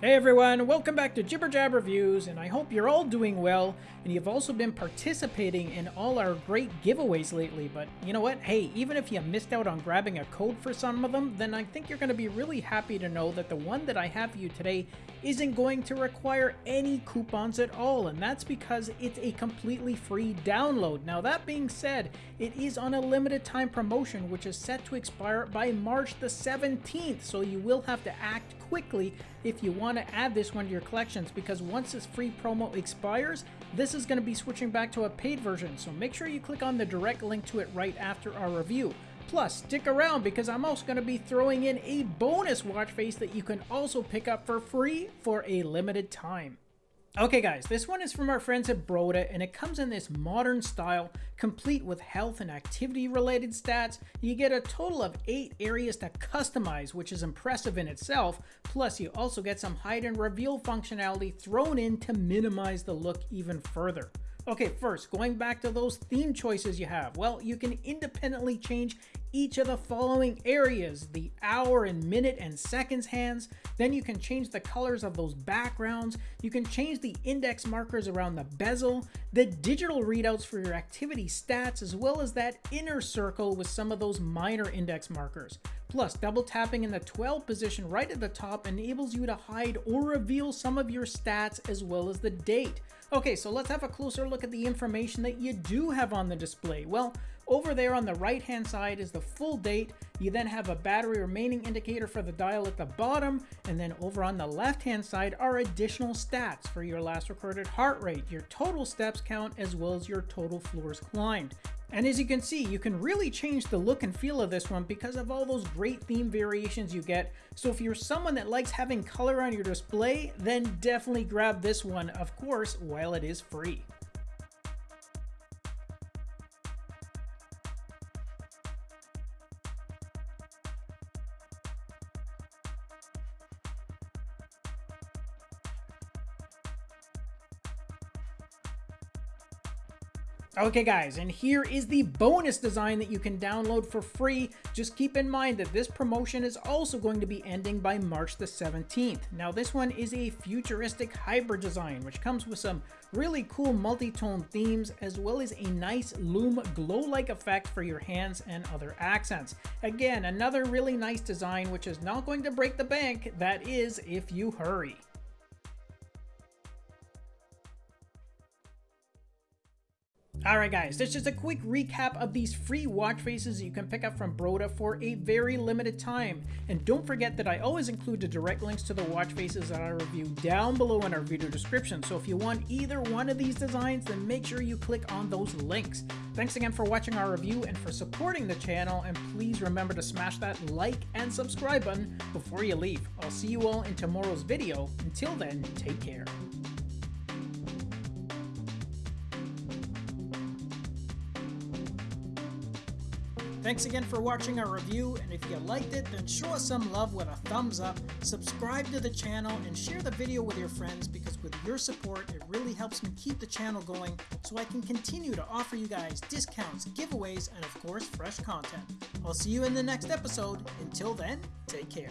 Hey everyone, welcome back to Jibber Jab Reviews, and I hope you're all doing well, and you've also been participating in all our great giveaways lately, but you know what, hey, even if you missed out on grabbing a code for some of them, then I think you're going to be really happy to know that the one that I have for you today isn't going to require any coupons at all, and that's because it's a completely free download. Now that being said, it is on a limited time promotion, which is set to expire by March the 17th, so you will have to act quickly if you want to add this one to your collections because once this free promo expires, this is going to be switching back to a paid version. So make sure you click on the direct link to it right after our review. Plus, stick around because I'm also going to be throwing in a bonus watch face that you can also pick up for free for a limited time. Okay guys, this one is from our friends at Broda and it comes in this modern style, complete with health and activity related stats. You get a total of 8 areas to customize, which is impressive in itself, plus you also get some hide and reveal functionality thrown in to minimize the look even further. Okay, first, going back to those theme choices you have. Well, you can independently change each of the following areas, the hour and minute and seconds hands. Then you can change the colors of those backgrounds. You can change the index markers around the bezel, the digital readouts for your activity stats, as well as that inner circle with some of those minor index markers. Plus, double tapping in the 12 position right at the top enables you to hide or reveal some of your stats as well as the date. Okay, so let's have a closer look at the information that you do have on the display. Well, over there on the right hand side is the full date. You then have a battery remaining indicator for the dial at the bottom. And then over on the left hand side are additional stats for your last recorded heart rate, your total steps count, as well as your total floors climbed. And as you can see, you can really change the look and feel of this one because of all those great theme variations you get. So if you're someone that likes having color on your display, then definitely grab this one, of course, while it is free. Okay guys, and here is the bonus design that you can download for free. Just keep in mind that this promotion is also going to be ending by March the 17th. Now this one is a futuristic hybrid design, which comes with some really cool multi-tone themes, as well as a nice lume glow-like effect for your hands and other accents. Again, another really nice design, which is not going to break the bank, that is if you hurry. Alright guys, this is a quick recap of these free watch faces you can pick up from Broda for a very limited time. And don't forget that I always include the direct links to the watch faces that I review down below in our video description. So if you want either one of these designs, then make sure you click on those links. Thanks again for watching our review and for supporting the channel, and please remember to smash that like and subscribe button before you leave. I'll see you all in tomorrow's video. Until then, take care. Thanks again for watching our review, and if you liked it, then show us some love with a thumbs up, subscribe to the channel, and share the video with your friends because with your support, it really helps me keep the channel going so I can continue to offer you guys discounts, giveaways, and of course, fresh content. I'll see you in the next episode. Until then, take care.